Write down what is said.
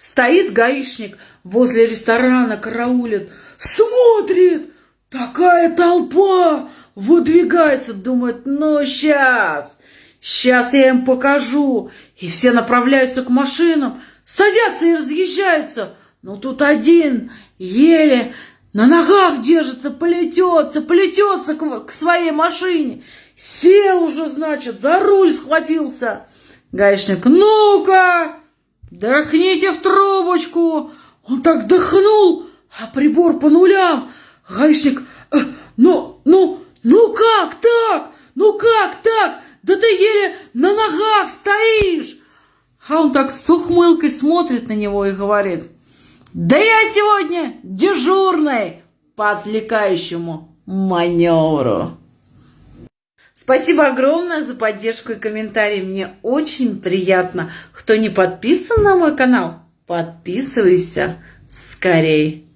Стоит гаишник возле ресторана, караулит, смотрит, такая толпа выдвигается, думает, ну сейчас, сейчас я им покажу. И все направляются к машинам, садятся и разъезжаются. Но тут один еле на ногах держится, полетется, полетется к, к своей машине. Сел уже, значит, за руль схватился. Гаишник, ну-ка, дохните в трубочку. Он так дыхнул, а прибор по нулям. Гаишник, э, ну, ну, ну как так? Ну как так? Да ты еле на ногах стоишь. А он так с ухмылкой смотрит на него и говорит, да я сегодня дежурный по отвлекающему маневру. Спасибо огромное за поддержку и комментарии. Мне очень приятно. Кто не подписан на мой канал, подписывайся скорей.